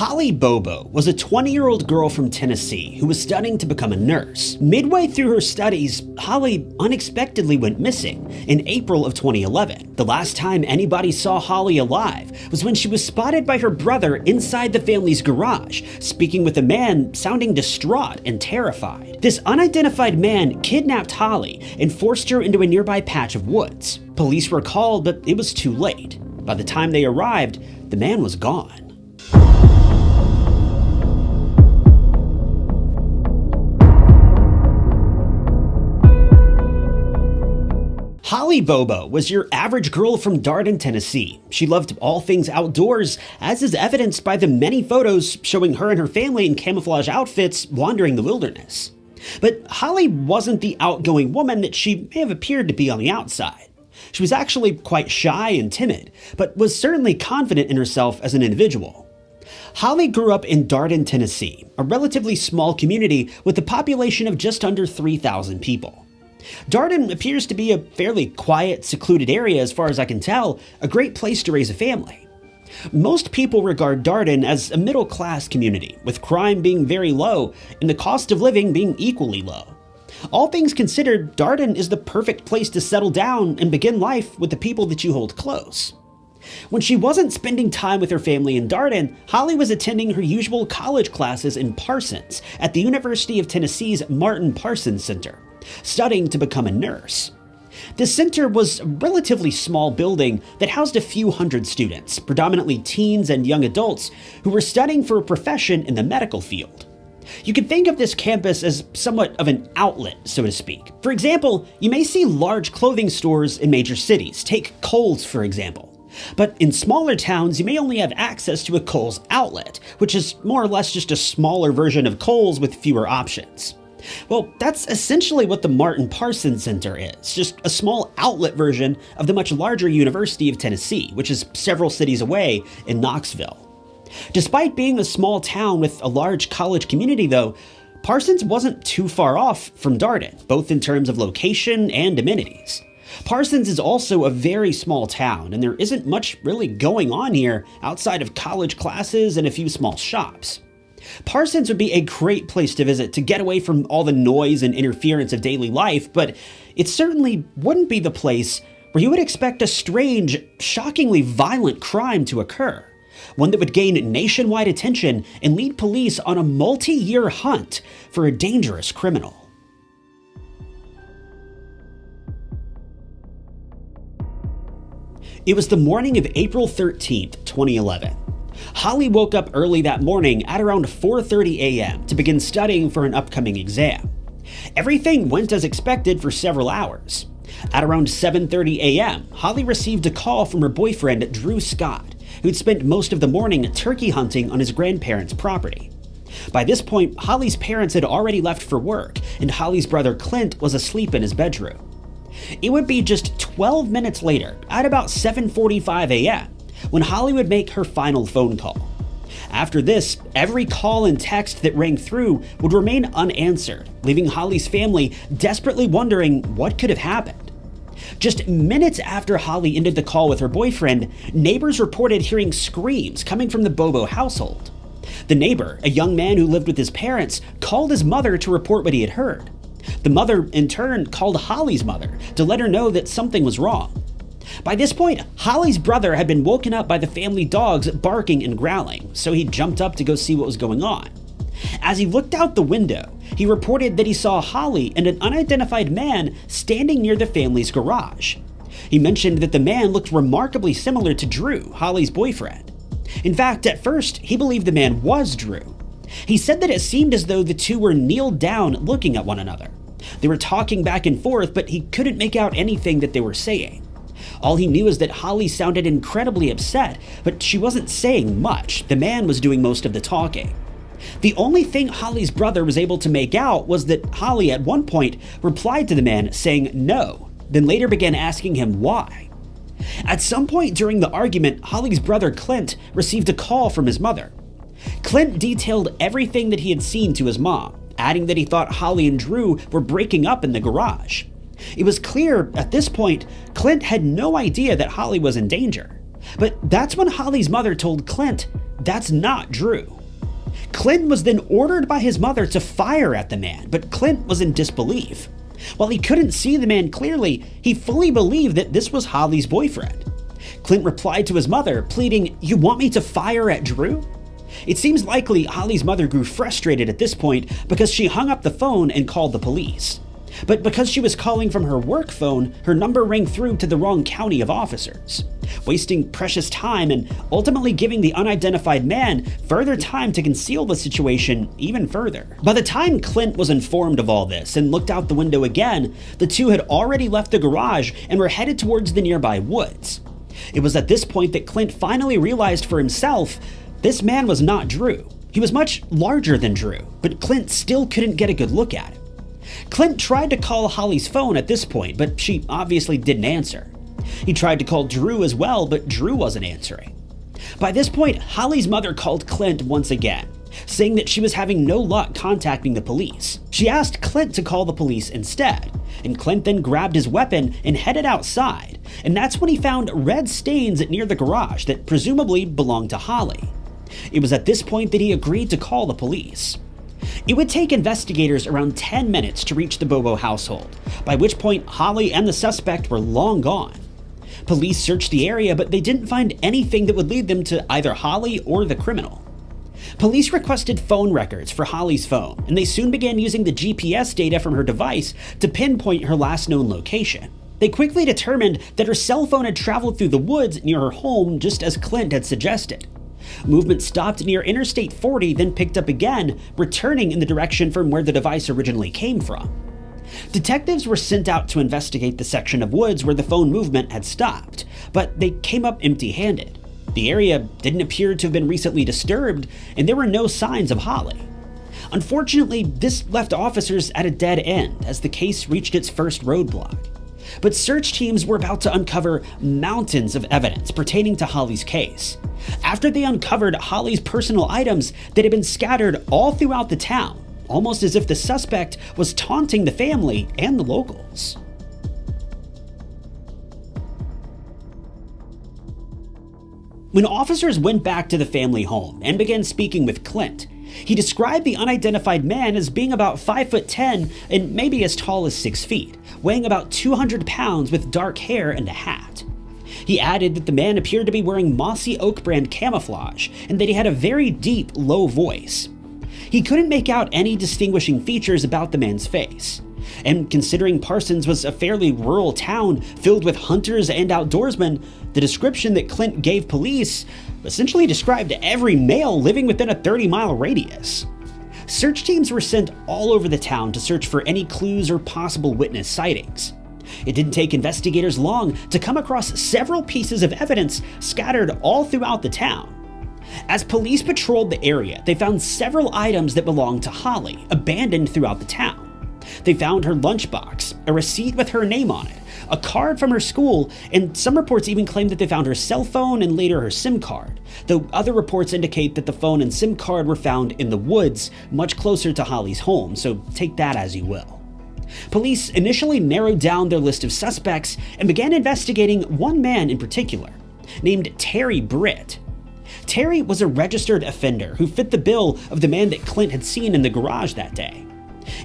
Holly Bobo was a 20 year old girl from Tennessee who was studying to become a nurse. Midway through her studies, Holly unexpectedly went missing in April of 2011. The last time anybody saw Holly alive was when she was spotted by her brother inside the family's garage, speaking with a man sounding distraught and terrified. This unidentified man kidnapped Holly and forced her into a nearby patch of woods. Police were called, but it was too late. By the time they arrived, the man was gone. Holly Bobo was your average girl from Darden, Tennessee. She loved all things outdoors, as is evidenced by the many photos showing her and her family in camouflage outfits wandering the wilderness. But Holly wasn't the outgoing woman that she may have appeared to be on the outside. She was actually quite shy and timid, but was certainly confident in herself as an individual. Holly grew up in Darden, Tennessee, a relatively small community with a population of just under 3,000 people. Darden appears to be a fairly quiet, secluded area as far as I can tell, a great place to raise a family. Most people regard Darden as a middle class community, with crime being very low and the cost of living being equally low. All things considered, Darden is the perfect place to settle down and begin life with the people that you hold close. When she wasn't spending time with her family in Darden, Holly was attending her usual college classes in Parsons at the University of Tennessee's Martin Parsons Center studying to become a nurse. The center was a relatively small building that housed a few hundred students, predominantly teens and young adults, who were studying for a profession in the medical field. You could think of this campus as somewhat of an outlet, so to speak. For example, you may see large clothing stores in major cities. Take Kohl's, for example. But in smaller towns, you may only have access to a Kohl's outlet, which is more or less just a smaller version of Kohl's with fewer options. Well, that's essentially what the Martin Parsons Center is, just a small outlet version of the much larger University of Tennessee, which is several cities away in Knoxville. Despite being a small town with a large college community, though, Parsons wasn't too far off from Darden, both in terms of location and amenities. Parsons is also a very small town, and there isn't much really going on here outside of college classes and a few small shops. Parsons would be a great place to visit to get away from all the noise and interference of daily life, but it certainly wouldn't be the place where you would expect a strange, shockingly violent crime to occur. One that would gain nationwide attention and lead police on a multi year hunt for a dangerous criminal. It was the morning of April 13th, 2011. Holly woke up early that morning at around 4:30 a.m. to begin studying for an upcoming exam. Everything went as expected for several hours. At around 7:30 a.m., Holly received a call from her boyfriend Drew Scott, who'd spent most of the morning turkey hunting on his grandparents' property. By this point, Holly's parents had already left for work, and Holly's brother Clint was asleep in his bedroom. It would be just 12 minutes later, at about 7:45 a.m., when Holly would make her final phone call. After this, every call and text that rang through would remain unanswered, leaving Holly's family desperately wondering what could have happened. Just minutes after Holly ended the call with her boyfriend, neighbors reported hearing screams coming from the Bobo household. The neighbor, a young man who lived with his parents, called his mother to report what he had heard. The mother, in turn, called Holly's mother to let her know that something was wrong. By this point, Holly's brother had been woken up by the family dogs barking and growling, so he jumped up to go see what was going on. As he looked out the window, he reported that he saw Holly and an unidentified man standing near the family's garage. He mentioned that the man looked remarkably similar to Drew, Holly's boyfriend. In fact, at first, he believed the man was Drew. He said that it seemed as though the two were kneeled down looking at one another. They were talking back and forth, but he couldn't make out anything that they were saying. All he knew is that Holly sounded incredibly upset, but she wasn't saying much. The man was doing most of the talking. The only thing Holly's brother was able to make out was that Holly at one point replied to the man saying no, then later began asking him why. At some point during the argument, Holly's brother Clint received a call from his mother. Clint detailed everything that he had seen to his mom, adding that he thought Holly and Drew were breaking up in the garage. It was clear at this point Clint had no idea that Holly was in danger. But that's when Holly's mother told Clint that's not Drew. Clint was then ordered by his mother to fire at the man, but Clint was in disbelief. While he couldn't see the man clearly, he fully believed that this was Holly's boyfriend. Clint replied to his mother, pleading, You want me to fire at Drew? It seems likely Holly's mother grew frustrated at this point because she hung up the phone and called the police. But because she was calling from her work phone, her number rang through to the wrong county of officers, wasting precious time and ultimately giving the unidentified man further time to conceal the situation even further. By the time Clint was informed of all this and looked out the window again, the two had already left the garage and were headed towards the nearby woods. It was at this point that Clint finally realized for himself this man was not Drew. He was much larger than Drew, but Clint still couldn't get a good look at him. Clint tried to call Holly's phone at this point, but she obviously didn't answer. He tried to call Drew as well, but Drew wasn't answering. By this point, Holly's mother called Clint once again, saying that she was having no luck contacting the police. She asked Clint to call the police instead, and Clint then grabbed his weapon and headed outside, and that's when he found red stains near the garage that presumably belonged to Holly. It was at this point that he agreed to call the police. It would take investigators around 10 minutes to reach the Bobo household, by which point Holly and the suspect were long gone. Police searched the area, but they didn't find anything that would lead them to either Holly or the criminal. Police requested phone records for Holly's phone, and they soon began using the GPS data from her device to pinpoint her last known location. They quickly determined that her cell phone had traveled through the woods near her home just as Clint had suggested. Movement stopped near Interstate 40, then picked up again, returning in the direction from where the device originally came from. Detectives were sent out to investigate the section of woods where the phone movement had stopped, but they came up empty handed. The area didn't appear to have been recently disturbed, and there were no signs of Holly. Unfortunately, this left officers at a dead end as the case reached its first roadblock. But search teams were about to uncover mountains of evidence pertaining to Holly's case. After they uncovered Holly's personal items that had been scattered all throughout the town, almost as if the suspect was taunting the family and the locals. When officers went back to the family home and began speaking with Clint, he described the unidentified man as being about 5 foot 10 and maybe as tall as 6 feet, weighing about 200 pounds with dark hair and a hat. He added that the man appeared to be wearing Mossy Oak brand camouflage and that he had a very deep, low voice. He couldn't make out any distinguishing features about the man's face. And considering Parsons was a fairly rural town filled with hunters and outdoorsmen, the description that Clint gave police essentially described every male living within a 30 mile radius. Search teams were sent all over the town to search for any clues or possible witness sightings. It didn't take investigators long to come across several pieces of evidence scattered all throughout the town. As police patrolled the area, they found several items that belonged to Holly, abandoned throughout the town. They found her lunchbox, a receipt with her name on it, a card from her school, and some reports even claim that they found her cell phone and later her SIM card, though other reports indicate that the phone and SIM card were found in the woods, much closer to Holly's home, so take that as you will. Police initially narrowed down their list of suspects and began investigating one man in particular, named Terry Britt. Terry was a registered offender who fit the bill of the man that Clint had seen in the garage that day.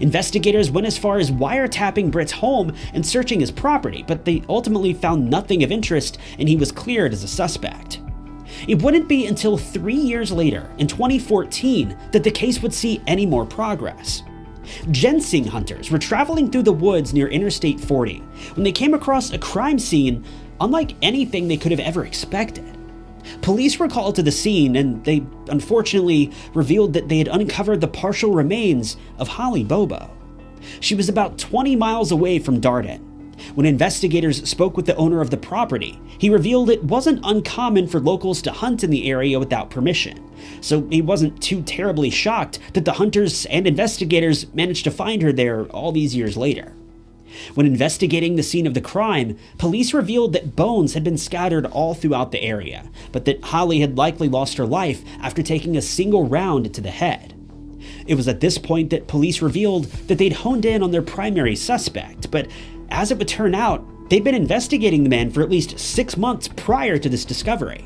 Investigators went as far as wiretapping Britt's home and searching his property, but they ultimately found nothing of interest and he was cleared as a suspect. It wouldn't be until three years later, in 2014, that the case would see any more progress. Ginseng hunters were traveling through the woods near Interstate 40 when they came across a crime scene unlike anything they could have ever expected. Police were called to the scene and they unfortunately revealed that they had uncovered the partial remains of Holly Bobo. She was about 20 miles away from Darden. When investigators spoke with the owner of the property, he revealed it wasn't uncommon for locals to hunt in the area without permission, so he wasn't too terribly shocked that the hunters and investigators managed to find her there all these years later. When investigating the scene of the crime, police revealed that bones had been scattered all throughout the area, but that Holly had likely lost her life after taking a single round to the head. It was at this point that police revealed that they'd honed in on their primary suspect, but as it would turn out, they'd been investigating the man for at least six months prior to this discovery.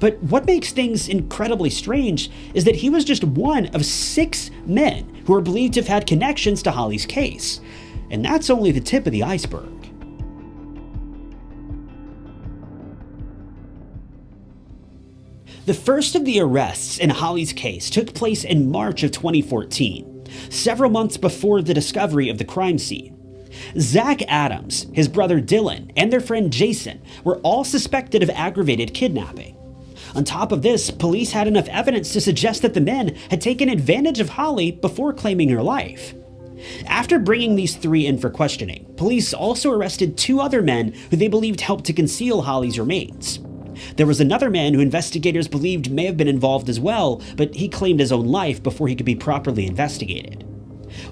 But what makes things incredibly strange is that he was just one of six men who are believed to have had connections to Holly's case. And that's only the tip of the iceberg. The first of the arrests in Holly's case took place in March of 2014, several months before the discovery of the crime scene. Zach Adams, his brother Dylan, and their friend Jason were all suspected of aggravated kidnapping. On top of this, police had enough evidence to suggest that the men had taken advantage of Holly before claiming her life. After bringing these three in for questioning, police also arrested two other men who they believed helped to conceal Holly's remains. There was another man who investigators believed may have been involved as well, but he claimed his own life before he could be properly investigated.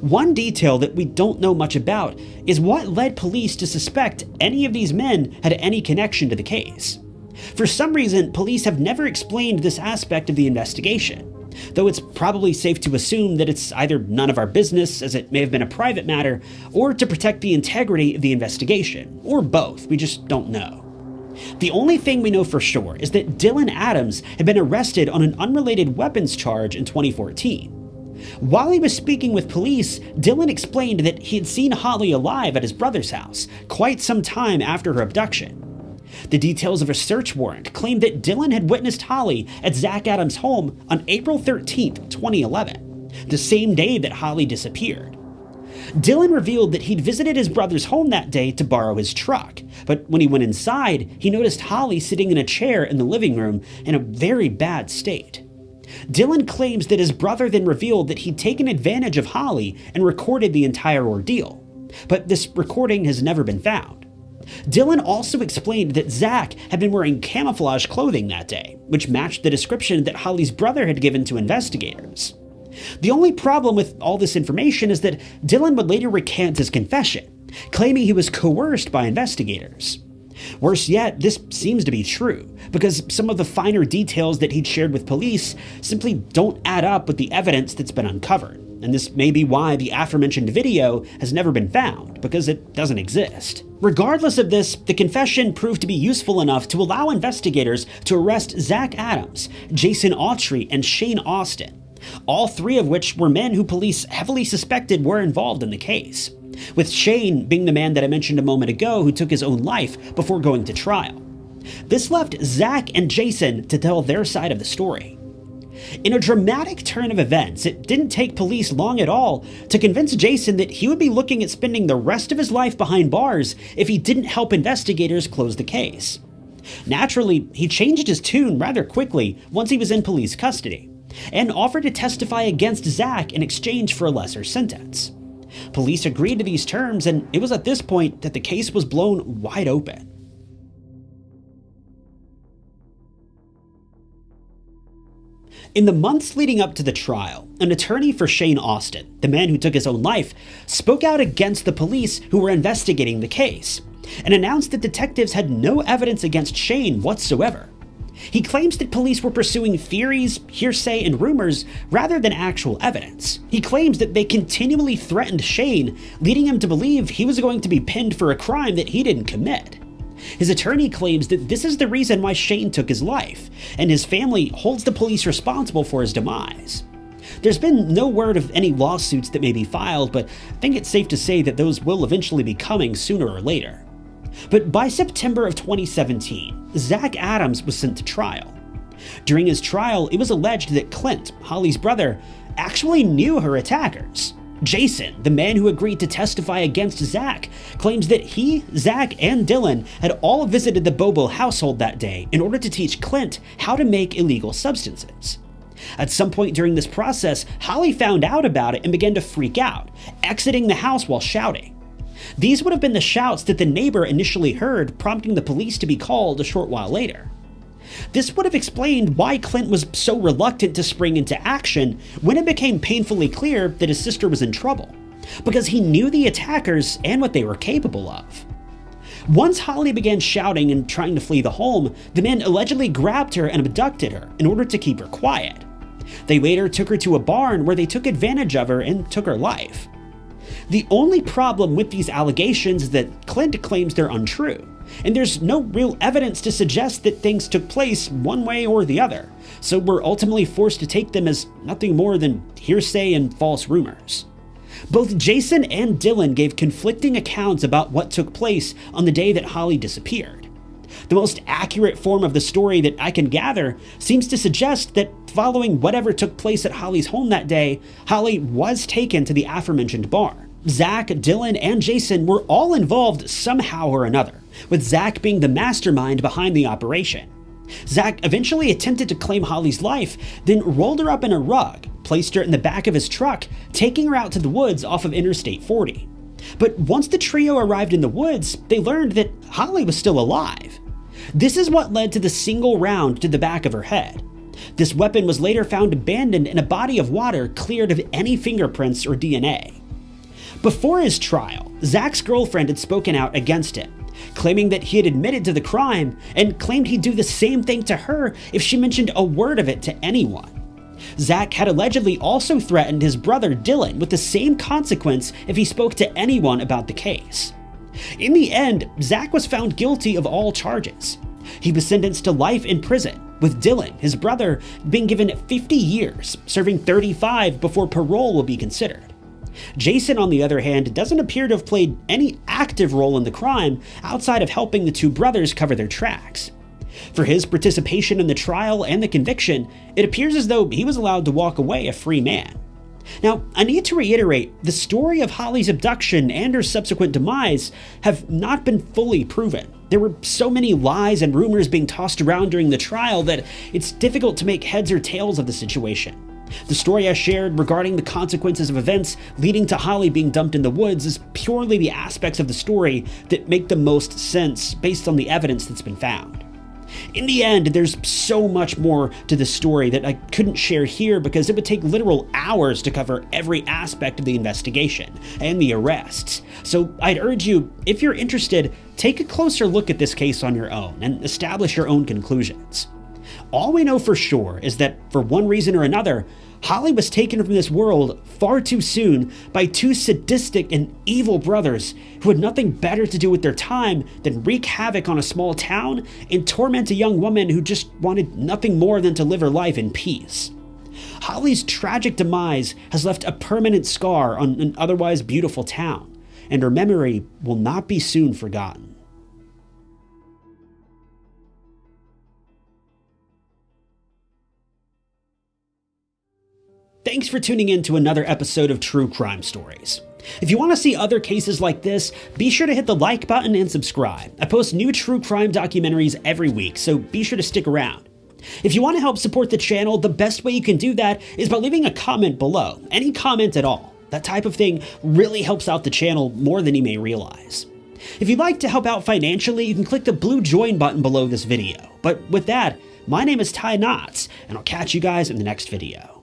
One detail that we don't know much about is what led police to suspect any of these men had any connection to the case. For some reason, police have never explained this aspect of the investigation, though it's probably safe to assume that it's either none of our business, as it may have been a private matter, or to protect the integrity of the investigation, or both, we just don't know. The only thing we know for sure is that Dylan Adams had been arrested on an unrelated weapons charge in 2014. While he was speaking with police, Dylan explained that he had seen Holly alive at his brother's house quite some time after her abduction. The details of a search warrant claimed that Dylan had witnessed Holly at Zach Adams' home on April 13, 2011, the same day that Holly disappeared. Dylan revealed that he'd visited his brother's home that day to borrow his truck, but when he went inside, he noticed Holly sitting in a chair in the living room in a very bad state. Dylan claims that his brother then revealed that he'd taken advantage of Holly and recorded the entire ordeal, but this recording has never been found. Dylan also explained that Zach had been wearing camouflage clothing that day, which matched the description that Holly's brother had given to investigators. The only problem with all this information is that Dylan would later recant his confession, claiming he was coerced by investigators. Worse yet, this seems to be true, because some of the finer details that he'd shared with police simply don't add up with the evidence that's been uncovered. And this may be why the aforementioned video has never been found, because it doesn't exist. Regardless of this, the confession proved to be useful enough to allow investigators to arrest Zach Adams, Jason Autry, and Shane Austin, all three of which were men who police heavily suspected were involved in the case, with Shane being the man that I mentioned a moment ago who took his own life before going to trial. This left Zach and Jason to tell their side of the story. In a dramatic turn of events, it didn't take police long at all to convince Jason that he would be looking at spending the rest of his life behind bars if he didn't help investigators close the case. Naturally, he changed his tune rather quickly once he was in police custody, and offered to testify against Zach in exchange for a lesser sentence. Police agreed to these terms, and it was at this point that the case was blown wide open. In the months leading up to the trial, an attorney for Shane Austin, the man who took his own life, spoke out against the police who were investigating the case, and announced that detectives had no evidence against Shane whatsoever. He claims that police were pursuing theories, hearsay, and rumors rather than actual evidence. He claims that they continually threatened Shane, leading him to believe he was going to be pinned for a crime that he didn't commit. His attorney claims that this is the reason why Shane took his life, and his family holds the police responsible for his demise. There's been no word of any lawsuits that may be filed, but I think it's safe to say that those will eventually be coming sooner or later. But by September of 2017, Zach Adams was sent to trial. During his trial, it was alleged that Clint, Holly's brother, actually knew her attackers. Jason, the man who agreed to testify against Zach, claims that he, Zach, and Dylan had all visited the Bobo household that day in order to teach Clint how to make illegal substances. At some point during this process, Holly found out about it and began to freak out, exiting the house while shouting. These would have been the shouts that the neighbor initially heard, prompting the police to be called a short while later. This would have explained why Clint was so reluctant to spring into action when it became painfully clear that his sister was in trouble, because he knew the attackers and what they were capable of. Once Holly began shouting and trying to flee the home, the men allegedly grabbed her and abducted her in order to keep her quiet. They later took her to a barn where they took advantage of her and took her life. The only problem with these allegations is that Clint claims they're untrue, and there's no real evidence to suggest that things took place one way or the other, so we're ultimately forced to take them as nothing more than hearsay and false rumors. Both Jason and Dylan gave conflicting accounts about what took place on the day that Holly disappeared. The most accurate form of the story that I can gather seems to suggest that following whatever took place at Holly's home that day, Holly was taken to the aforementioned bar. Zach, Dylan, and Jason were all involved somehow or another, with Zach being the mastermind behind the operation. Zach eventually attempted to claim Holly's life, then rolled her up in a rug, placed her in the back of his truck, taking her out to the woods off of Interstate 40. But once the trio arrived in the woods, they learned that Holly was still alive. This is what led to the single round to the back of her head. This weapon was later found abandoned in a body of water cleared of any fingerprints or DNA. Before his trial, Zach's girlfriend had spoken out against him, claiming that he had admitted to the crime and claimed he'd do the same thing to her if she mentioned a word of it to anyone. Zach had allegedly also threatened his brother Dylan with the same consequence if he spoke to anyone about the case. In the end, Zach was found guilty of all charges. He was sentenced to life in prison, with Dylan, his brother, being given 50 years, serving 35 before parole will be considered. Jason, on the other hand, doesn't appear to have played any active role in the crime outside of helping the two brothers cover their tracks. For his participation in the trial and the conviction, it appears as though he was allowed to walk away a free man. Now, I need to reiterate the story of Holly's abduction and her subsequent demise have not been fully proven. There were so many lies and rumors being tossed around during the trial that it's difficult to make heads or tails of the situation. The story I shared regarding the consequences of events leading to Holly being dumped in the woods is purely the aspects of the story that make the most sense based on the evidence that's been found. In the end, there's so much more to the story that I couldn't share here because it would take literal hours to cover every aspect of the investigation and the arrests. So I'd urge you, if you're interested, take a closer look at this case on your own and establish your own conclusions. All we know for sure is that, for one reason or another, Holly was taken from this world far too soon by two sadistic and evil brothers who had nothing better to do with their time than wreak havoc on a small town and torment a young woman who just wanted nothing more than to live her life in peace. Holly's tragic demise has left a permanent scar on an otherwise beautiful town, and her memory will not be soon forgotten. Thanks for tuning in to another episode of True Crime Stories. If you want to see other cases like this, be sure to hit the like button and subscribe. I post new true crime documentaries every week, so be sure to stick around. If you want to help support the channel, the best way you can do that is by leaving a comment below, any comment at all. That type of thing really helps out the channel more than you may realize. If you'd like to help out financially, you can click the blue join button below this video. But with that, my name is Ty Knotts, and I'll catch you guys in the next video.